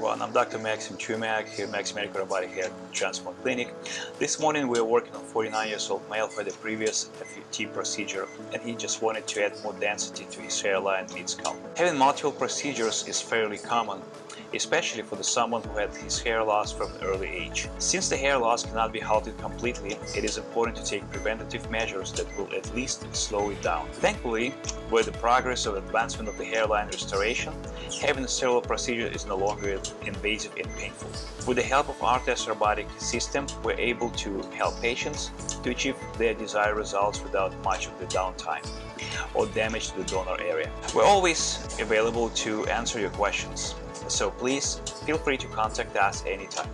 everyone, I'm Dr. Maxim Chumak here at Maxim Medical Robotic Hair Transplant Clinic. This morning we are working on 49 years old male had a previous FUT procedure and he just wanted to add more density to his hairline mid-scalp. Having multiple procedures is fairly common especially for the someone who had his hair loss from an early age. Since the hair loss cannot be halted completely, it is important to take preventative measures that will at least slow it down. Thankfully, with the progress of advancement of the hairline restoration, having a sterile procedure is no longer invasive and painful. With the help of ARTAS robotic system, we're able to help patients to achieve their desired results without much of the downtime or damage to the donor area. We're always available to answer your questions, so please feel free to contact us anytime.